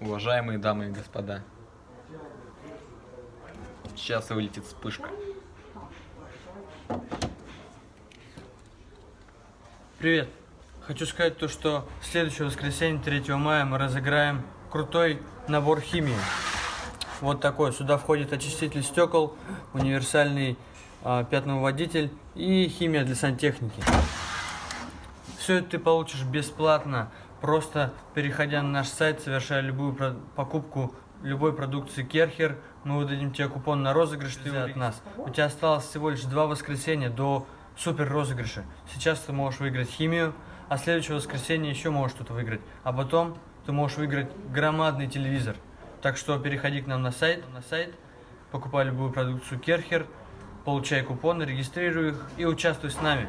Уважаемые дамы и господа, сейчас вылетит вспышка. Привет! Хочу сказать то, что в следующее воскресенье, 3 мая, мы разыграем крутой набор химии. Вот такой. Сюда входит очиститель стекол, универсальный э, пятновыводитель и химия для сантехники. Все это ты получишь бесплатно, просто переходя на наш сайт, совершая любую покупку любой продукции Керхер, мы выдадим тебе купон на розыгрыш ты от нас. У тебя осталось всего лишь два воскресенья до супер розыгрыша. Сейчас ты можешь выиграть химию, а следующее воскресенье еще можешь что-то выиграть. А потом ты можешь выиграть громадный телевизор. Так что переходи к нам на сайт, на сайт, покупай любую продукцию Керхер, получай купоны, регистрируй их и участвуй с нами.